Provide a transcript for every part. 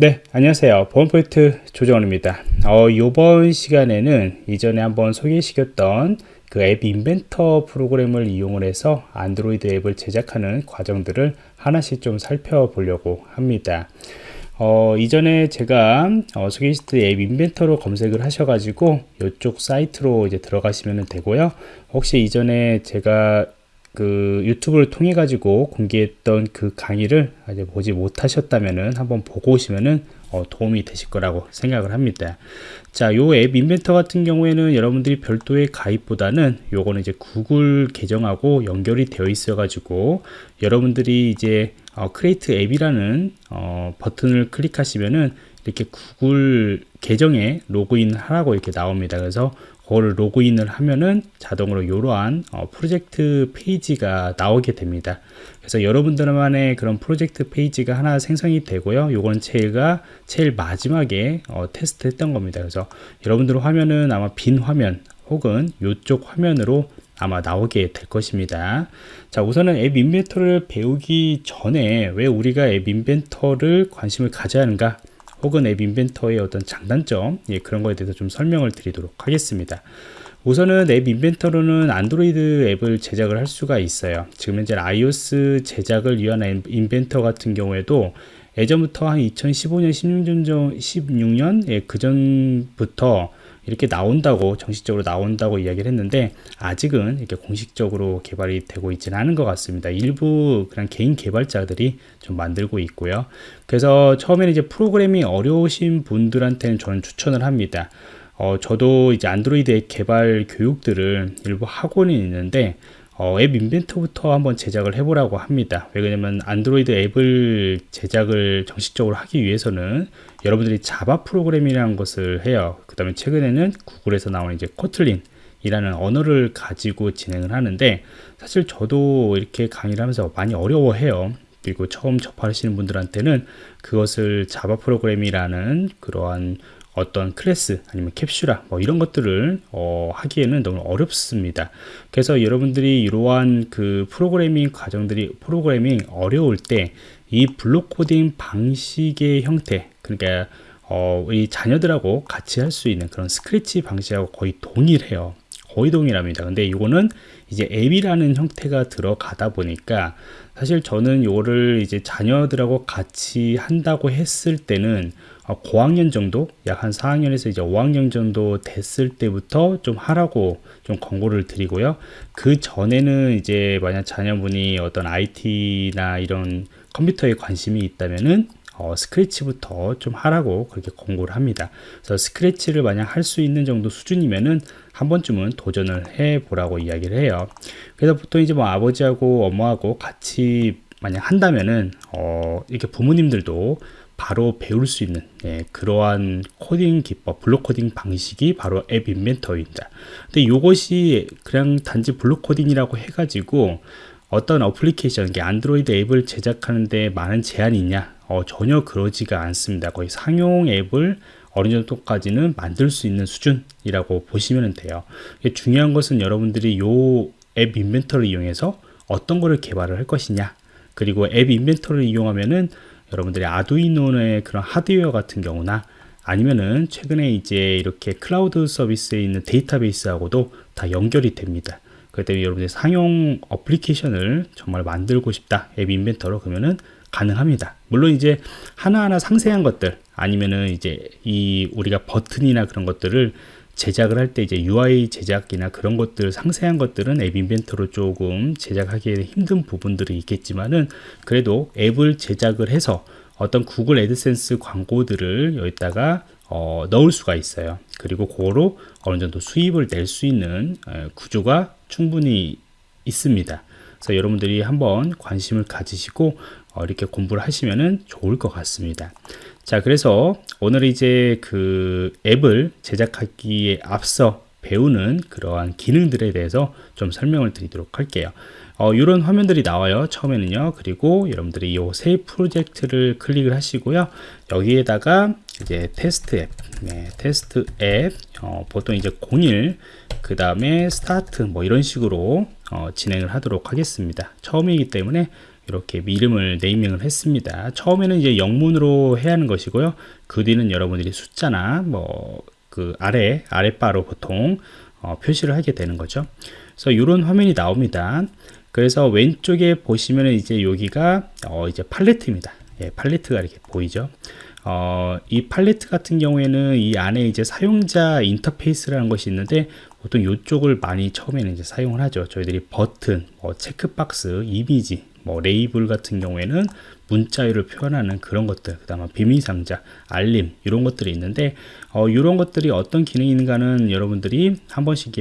네 안녕하세요. 보안포인트 조정원입니다. 어, 이번 시간에는 이전에 한번 소개시켰던 그 앱 인벤터 프로그램을 이용을 해서 안드로이드 앱을 제작하는 과정들을 하나씩 좀 살펴보려고 합니다. 어, 이전에 제가 어, 소개시켰던 앱 인벤터로 검색을 하셔가지고 이쪽 사이트로 이제 들어가시면 되고요. 혹시 이전에 제가 그 유튜브를 통해 가지고 공개했던 그 강의를 아직 보지 못하셨다면은 한번 보고 오시면은 어, 도움이 되실 거라고 생각을 합니다. 자, 요 App Inventor 같은 경우에는 여러분들이 별도의 가입보다는 요거는 이제 구글 계정하고 연결이 되어 있어 가지고 여러분들이 이제 어, create app이라는 어, 버튼을 클릭하시면은 이렇게 구글 계정에 로그인 하라고 이렇게 나옵니다. 그래서 그거를 로그인을 하면은 자동으로 이러한 어, 프로젝트 페이지가 나오게 됩니다. 그래서 여러분들만의 그런 프로젝트 페이지가 하나 생성이 되고요. 요건 제가 제일 마지막에 어, 테스트 했던 겁니다. 그래서 여러분들 화면은 아마 빈 화면 혹은 이쪽 화면으로 아마 나오게 될 것입니다. 자, 우선은 App Inventor를 배우기 전에 왜 우리가 App Inventor를 관심을 가져야 하는가? 혹은 App Inventor의 어떤 장단점 예, 그런 거에 대해서 좀 설명을 드리도록 하겠습니다. 우선은 App Inventor로는 안드로이드 앱을 제작을 할 수가 있어요. 지금 현재 iOS 제작을 위한 App Inventor 같은 경우에도 예전부터 한 2015년 16년, 16년 예, 그 전부터 이렇게 나온다고 정식적으로 나온다고 이야기를 했는데 아직은 이렇게 공식적으로 개발이 되고 있지는 않은 것 같습니다. 일부 그냥 개인 개발자들이 좀 만들고 있고요. 그래서 처음에는 이제 프로그래밍 어려우신 분들한테는 저는 추천을 합니다. 어, 저도 이제 안드로이드 개발 교육들을 일부 학원이 있는데 어, 앱 인벤터부터 한번 제작을 해보라고 합니다. 왜냐면 안드로이드 앱을 제작을 정식적으로 하기 위해서는 여러분들이 자바 프로그램이라는 것을 해요. 그 다음에 최근에는 구글에서 나오는 이제 코틀린 이라는 언어를 가지고 진행을 하는데 사실 저도 이렇게 강의를 하면서 많이 어려워해요. 그리고 처음 접하시는 분들한테는 그것을 자바 프로그램이라는 그러한 어떤 클래스 아니면 캡슐화 뭐 이런 것들을 어, 하기에는 너무 어렵습니다. 그래서 여러분들이 이러한 그 프로그래밍 과정들이 프로그래밍 어려울 때 이 블록 코딩 방식의 형태 그러니까 어, 우리 자녀들하고 같이 할 수 있는 그런 스크래치 방식하고 거의 동일해요 거의 동일합니다. 근데 이거는 이제 앱이라는 형태가 들어가다 보니까 사실 저는 이거를 이제 자녀들하고 같이 한다고 했을 때는 어, 고학년 정도? 약 한 4학년에서 이제 5학년 정도 됐을 때부터 좀 하라고 좀 권고를 드리고요. 그 전에는 이제 만약 자녀분이 어떤 IT나 이런 컴퓨터에 관심이 있다면은 어, Scratch부터 좀 하라고 그렇게 권고를 합니다 그래서 Scratch를 만약 할 수 있는 정도 수준이면은 한 번쯤은 도전을 해 보라고 이야기를 해요 그래서 보통 이제 뭐 아버지하고 엄마하고 같이 만약 한다면은 어, 이렇게 부모님들도 바로 배울 수 있는 예, 그러한 코딩 기법, 블록 코딩 방식이 바로 App Inventor입니다. 근데 이것이 그냥 단지 블록 코딩이라고 해가지고 어떤 어플리케이션, 안드로이드 앱을 제작하는데 많은 제한이 있냐? 어, 전혀 그러지가 않습니다. 거의 상용 앱을 어느 정도까지는 만들 수 있는 수준이라고 보시면 돼요. 중요한 것은 여러분들이 이앱 인벤터를 이용해서 어떤 거를 개발을 할 것이냐 그리고 앱 인벤터를 이용하면은 여러분들이 아두이노의 그런 하드웨어 같은 경우나 아니면은 최근에 이제 이렇게 클라우드 서비스에 있는 데이터베이스하고도 다 연결이 됩니다. 그렇기 때문에 여러분들이 상용 어플리케이션을 정말 만들고 싶다. App Inventor로 그러면은 가능합니다. 물론 이제 하나하나 상세한 것들 아니면은 이제 이 우리가 버튼이나 그런 것들을 제작을 할 때 이제 UI 제작이나 그런 것들 상세한 것들은 App Inventor로 조금 제작하기 힘든 부분들이 있겠지만은 그래도 앱을 제작을 해서 어떤 구글 애드센스 광고들을 여기다가 어, 넣을 수가 있어요 그리고 그거로 어느 정도 수입을 낼 수 있는 구조가 충분히 있습니다. 그래서 여러분들이 한번 관심을 가지시고 어, 이렇게 공부를 하시면 좋을 것 같습니다. 자 그래서 오늘 이제 그 앱을 제작하기에 앞서 배우는 그러한 기능들에 대해서 좀 설명을 드리도록 할게요. 어, 이런 화면들이 나와요 처음에는요. 그리고 여러분들이 이 새 프로젝트를 클릭을 하시고요. 여기에다가 이제 테스트 앱 네, 테스트 앱 어, 보통 이제 01 그 다음에 스타트 뭐 이런 식으로 어, 진행을 하도록 하겠습니다 처음이기 때문에 이렇게 이름을 naming을 했습니다. 처음에는 이제 영문으로 해야 하는 것이고요. 그 뒤는 여러분들이 숫자나 뭐 그 아래 아랫바로 보통 어, 표시를 하게 되는 거죠. 그래서 이런 화면이 나옵니다. 그래서 왼쪽에 보시면은 이제 여기가 어, 이제 팔레트입니다. 예, 팔레트가 이렇게 보이죠. 어, 이 팔레트 같은 경우에는 이 안에 이제 사용자 인터페이스라는 것이 있는데 보통 이쪽을 많이 처음에는 이제 사용을 하죠. 저희들이 버튼, 뭐 체크박스, 이미지, 뭐 레이블 같은 경우에는 문자열을 표현하는 그런 것들, 그 다음에 비밀상자, 알림 이런 것들이 있는데 어, 이런 것들이 어떤 기능이 있는가는 여러분들이 한 번씩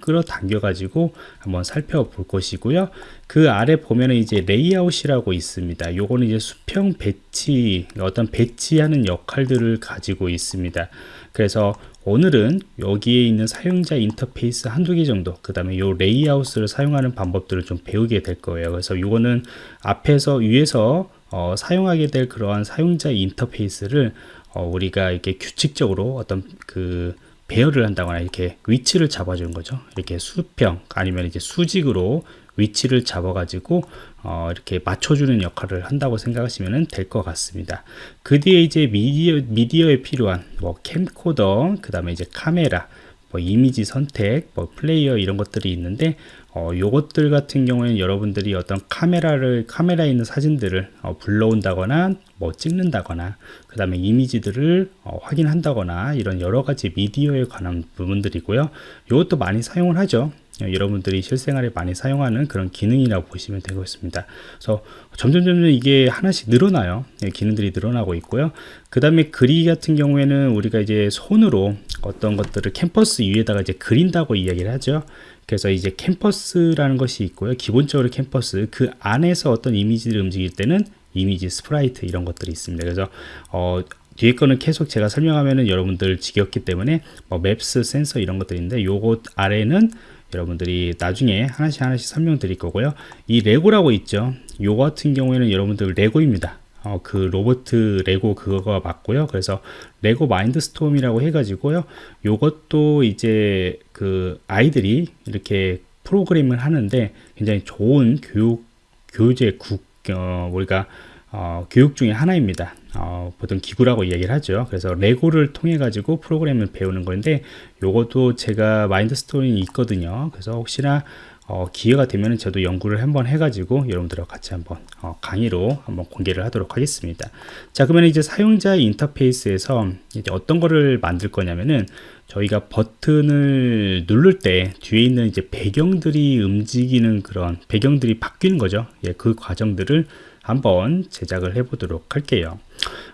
끌어당겨 가지고 한번 살펴볼 것이고요. 그 아래 보면은 이제 레이아웃이라고 있습니다. 요거는 이제 수평 배치, 어떤 배치하는 역할들을 가지고 있습니다. 그래서 오늘은 여기에 있는 사용자 인터페이스 한두 개 정도 그 다음에 요 레이아웃을 사용하는 방법들을 좀 배우게 될 거예요 그래서 이거는 앞에서 위에서 어, 사용하게 될 그러한 사용자 인터페이스를 어, 우리가 이렇게 규칙적으로 어떤 그 배열을 한다거나 이렇게 위치를 잡아주는 거죠. 이렇게 수평 아니면 이제 수직으로 위치를 잡아가지고 어, 이렇게 맞춰주는 역할을 한다고 생각하시면 될 것 같습니다. 그 뒤에 이제 미디어, 미디어에 필요한 뭐 캠코더, 그 다음에 이제 카메라, 뭐 이미지 선택, 뭐 플레이어 이런 것들이 있는데 어, 요것들 같은 경우에는 여러분들이 어떤 카메라를 카메라에 있는 사진들을 어, 불러온다거나 뭐 찍는다거나 그 다음에 이미지들을 어, 확인한다거나 이런 여러 가지 미디어에 관한 부분들이고요. 이것도 많이 사용을 하죠. 어, 여러분들이 실생활에 많이 사용하는 그런 기능이라고 보시면 되겠습니다. 그래서 점점 점점 이게 하나씩 늘어나요. 예, 기능들이 늘어나고 있고요. 그 다음에 그리 같은 경우에는 우리가 이제 손으로 어떤 것들을 캔버스 위에다가 이제 그린다고 이야기를 하죠. 그래서 이제 캔버스라는 것이 있고요. 기본적으로 캔버스 그 안에서 어떤 이미지를 움직일 때는 이미지 sprite 이런 것들이 있습니다. 그래서 어, 뒤에 거는 계속 제가 설명하면은 여러분들 지겹기 때문에 뭐 maps 센서 이런 것들인데 요것 아래는 여러분들이 나중에 하나씩 하나씩 설명 드릴 거고요. 이 레고라고 있죠. 요 같은 경우에는 여러분들 레고입니다. 어, 그 로봇 레고 그거가 맞고요. 그래서 레고 마인드스톰이라고 해가지고요. 요것도 이제 그 아이들이 이렇게 프로그램을 하는데 굉장히 좋은 교육 교재 국 어, 우리가 어, 교육 중에 하나입니다. 어, 보통 교구라고 이야기를 하죠. 그래서 레고를 통해 가지고 프로그램을 배우는 건데 요것도 제가 마인드스톰이 있거든요. 그래서 혹시나 어, 기회가 되면 저도 연구를 한번 해가지고 여러분들과 같이 한번 어, 강의로 한번 공개를 하도록 하겠습니다. 자, 그러면 이제 사용자 인터페이스에서 이제 어떤 거를 만들 거냐면은 저희가 버튼을 누를 때 뒤에 있는 이제 배경들이 움직이는 그런 배경들이 바뀌는 거죠. 예, 그 과정들을 한번 제작을 해 보도록 할게요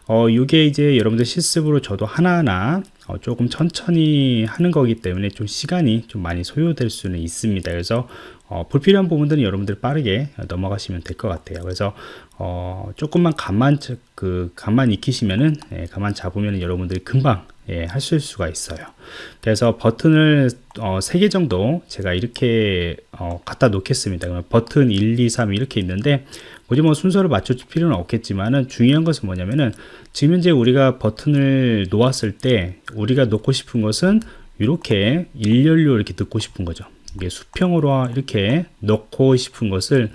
어, 이게 이제 여러분들 실습으로 저도 하나하나 어, 조금 천천히 하는 거기 때문에 좀 시간이 좀 많이 소요될 수는 있습니다. 그래서 어, 불필요한 부분들은 여러분들 빠르게 넘어가시면 될 것 같아요. 그래서 어, 조금만 감만 그 감만 익히시면은 예, 감만 잡으면 여러분들이 금방 예, 하실 수가 있어요. 그래서 버튼을 어, 3개 정도 제가 이렇게 어, 갖다 놓겠습니다. 그러면 버튼 1, 2, 3 이렇게 있는데 굳이 뭐 순서를 맞춰줄 필요는 없겠지만은 중요한 것은 뭐냐면은 지금 현재 우리가 버튼을 놓았을 때 우리가 놓고 싶은 것은 이렇게 일렬로 이렇게 넣고 싶은 거죠. 이게 수평으로 이렇게 넣고 싶은 것을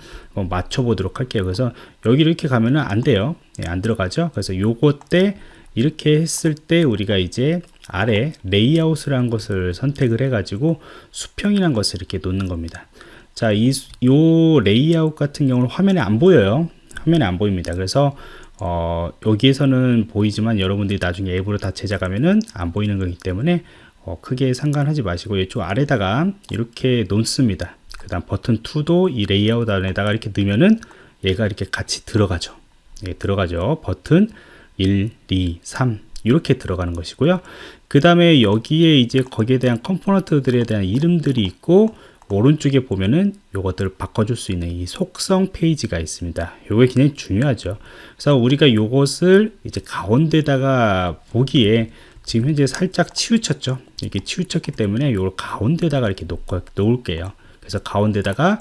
맞춰 보도록 할게요. 그래서 여기 이렇게 가면은 안 돼요. 네, 안 들어가죠. 그래서 요거 때 이렇게 했을 때 우리가 이제 아래 레이아웃이라는 것을 선택을 해 가지고 수평이라는 것을 이렇게 놓는 겁니다. 자, 이, 요 레이아웃 같은 경우는 화면에 안 보여요. 화면에 안 보입니다. 그래서, 어, 여기에서는 보이지만 여러분들이 나중에 앱으로 다 제작하면은 안 보이는 거기 때문에, 어, 크게 상관하지 마시고, 이쪽 아래다가 이렇게 놓습니다. 그 다음 버튼 2도 이 레이아웃 안에다가 이렇게 넣으면은 얘가 이렇게 같이 들어가죠. 예, 들어가죠. 버튼 1, 2, 3. 이렇게 들어가는 것이고요. 그 다음에 여기에 이제 거기에 대한 component들에 대한 이름들이 있고, 오른쪽에 보면은 요것들을 바꿔줄 수 있는 이 속성 페이지가 있습니다. 요게 굉장히 중요하죠. 그래서 우리가 요것을 이제 가운데다가 보기에 지금 현재 살짝 치우쳤죠. 이렇게 치우쳤기 때문에 요걸 가운데다가 이렇게 놓고, 놓을게요. 그래서 가운데다가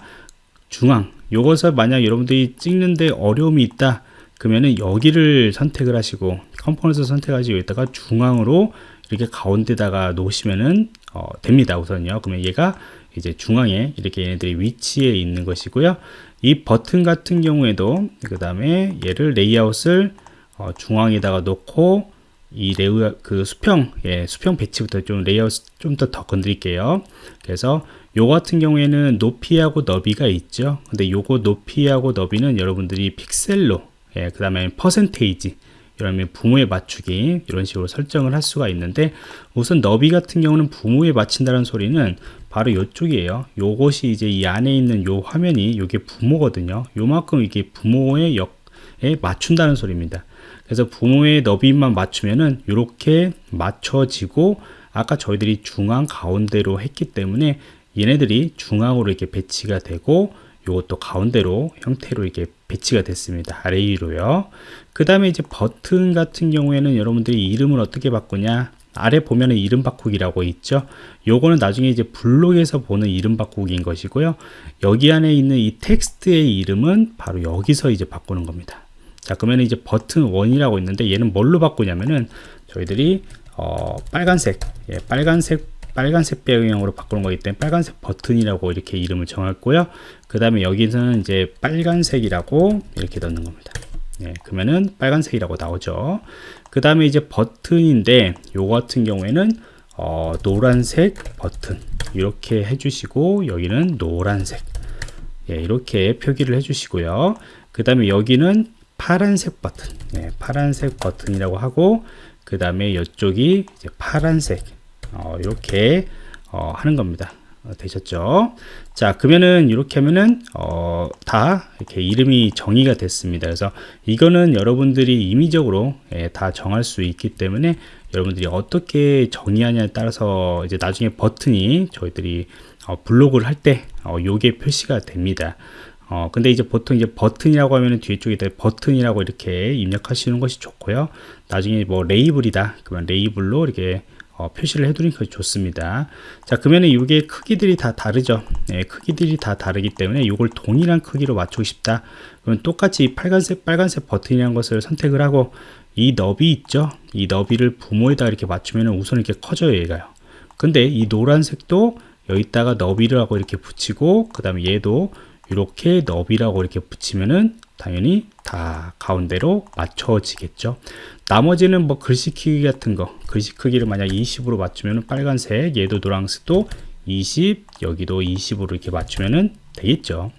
중앙 요것을 만약 여러분들이 찍는데 어려움이 있다 그러면은 여기를 선택을 하시고 component 선택하시고 여기다가 중앙으로 이렇게 가운데다가 놓으시면은 어, 됩니다 우선요 그러면 얘가 이제 중앙에 이렇게 얘네들이 위치에 있는 것이고요. 이 버튼 같은 경우에도 그 다음에 얘를 레이아웃을 어, 중앙에다가 놓고 이 레우 그 수평 예, 수평 배치부터 좀 레이아웃 좀 더 더 건드릴게요. 그래서 요 같은 경우에는 높이하고 너비가 있죠. 근데 요거 높이하고 너비는 여러분들이 픽셀로 예, 그 다음에 퍼센테이지 이러면 부모에 맞추기 이런 식으로 설정을 할 수가 있는데 우선 너비 같은 경우는 부모에 맞춘다는 소리는 바로 이쪽이에요. 요것이 이제 이 안에 있는 요 화면이 요게 부모거든요. 요만큼 이게 부모의 역에 맞춘다는 소리입니다. 그래서 부모의 너비만 맞추면은 이렇게 맞춰지고 아까 저희들이 중앙 가운데로 했기 때문에 얘네들이 중앙으로 이렇게 배치가 되고 요것도 가운데로 형태로 이렇게 배치가 됐습니다. 아래 위로요. 그 다음에 이제 버튼 같은 경우에는 여러분들이 이름을 어떻게 바꾸냐 아래 보면은 이름 바꾸기라고 있죠. 요거는 나중에 이제 블록에서 보는 이름 바꾸기인 것이고요. 여기 안에 있는 이 텍스트의 이름은 바로 여기서 이제 바꾸는 겁니다. 자, 그러면 이제 버튼 1이라고 있는데 얘는 뭘로 바꾸냐면은 저희들이 어, 빨간색, 예, 빨간색 빨간색 배경으로 바꾸는 거기 때문에 빨간색 버튼이라고 이렇게 이름을 정했고요. 그 다음에 여기서는 이제 빨간색이라고 이렇게 넣는 겁니다. 네, 그러면은 빨간색이라고 나오죠. 그 다음에 이제 버튼인데 요 같은 경우에는 어, 노란색 버튼 이렇게 해주시고 여기는 노란색 예, 이렇게 표기를 해주시고요. 그 다음에 여기는 파란색 버튼 네, 파란색 버튼이라고 하고 그 다음에 이쪽이 파란색 어, 이렇게 어, 하는 겁니다. 어, 되셨죠? 자, 그러면은 이렇게 하면은 어, 다 이렇게 이름이 정의가 됐습니다. 그래서 이거는 여러분들이 임의적으로 예, 다 정할 수 있기 때문에 여러분들이 어떻게 정의하냐에 따라서 이제 나중에 버튼이 저희들이 어, 블록을 할때 어, 요게 표시가 됩니다. 어, 근데 이제 보통 이제 버튼이라고 하면은 뒤에 쪽에다 버튼이라고 이렇게 입력하시는 것이 좋고요. 나중에 뭐 레이블이다. 그러면 레이블로 이렇게 어, 표시를 해두니까 좋습니다. 자, 그러면 이게 크기들이 다 다르죠. 네, 크기들이 다 다르기 때문에 이걸 동일한 크기로 맞추고 싶다. 그러면 똑같이 빨간색, 빨간색 버튼이라는 것을 선택을 하고 이 너비 있죠. 이 너비를 부모에다 이렇게 맞추면 우선 이렇게 커져요, 얘가요. 근데 이 노란색도 여기다가 너비를 하고 이렇게 붙이고 그 다음에 얘도 이렇게 너비라고 이렇게 붙이면은 당연히 다 가운데로 맞춰지겠죠. 나머지는 뭐 글씨 크기 같은 거, 글씨 크기를 만약 20으로 맞추면 빨간색, 얘도 노란색도 20, 여기도 20으로 이렇게 맞추면 되겠죠.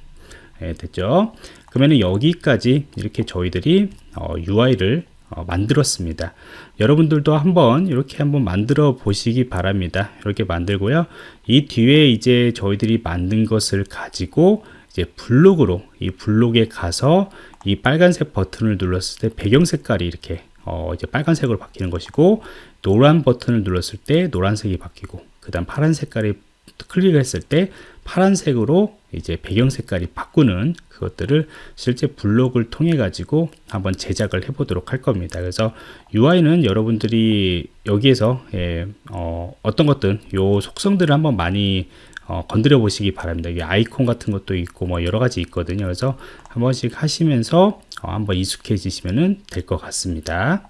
네, 됐죠. 그러면 여기까지 이렇게 저희들이 어, UI를 어, 만들었습니다. 여러분들도 한번 이렇게 한번 만들어 보시기 바랍니다. 이렇게 만들고요. 이 뒤에 이제 저희들이 만든 것을 가지고 이제 블록으로 이 블록에 가서 이 빨간색 버튼을 눌렀을 때 배경 색깔이 이렇게 어 이제 빨간색으로 바뀌는 것이고 노란 버튼을 눌렀을 때 노란색이 바뀌고 그 다음 파란 색깔이 클릭을 했을 때 파란색으로 이제 배경 색깔이 바꾸는 그것들을 실제 블록을 통해 가지고 한번 제작을 해 보도록 할 겁니다. 그래서 UI는 여러분들이 여기에서 예, 어, 어떤 것든 요 속성들을 한번 많이 어, 건드려 보시기 바랍니다. 이게 아이콘 같은 것도 있고 뭐 여러 가지 있거든요. 그래서 한 번씩 하시면서 어, 한번 익숙해지시면 될 것 같습니다.